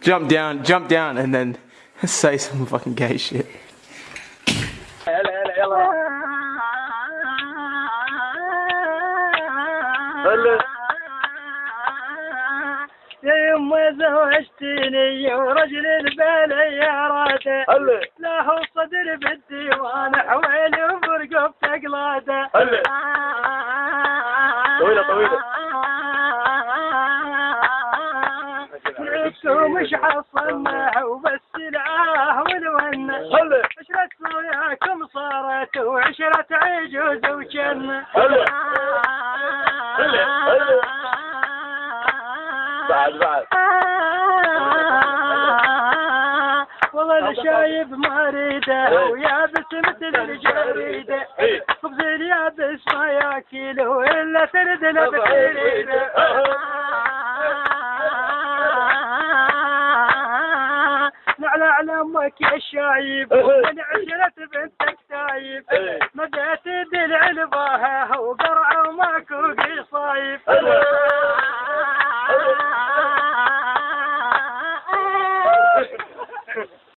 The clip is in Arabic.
Jump down, jump down, and then say some fucking gay shit. هلا يا يما زوجتني ورجل البلياراته هلا له صدر بالديوان حويل وبرقب تقلاده هلا طويلة، نفسه مش حصلنا وبس العاه والونه عشرة وياكم صارت وعشرة عجوز وجنة. بعد بعد. والله شايب ما اريده. ويابس مثل الجريدة. خبز اليابس ما ياكله الا ترد له أمك يا شايب إيه. من عشرة بنتك تايب إيه. مدات دلع لباها وقرع وماكو قصايب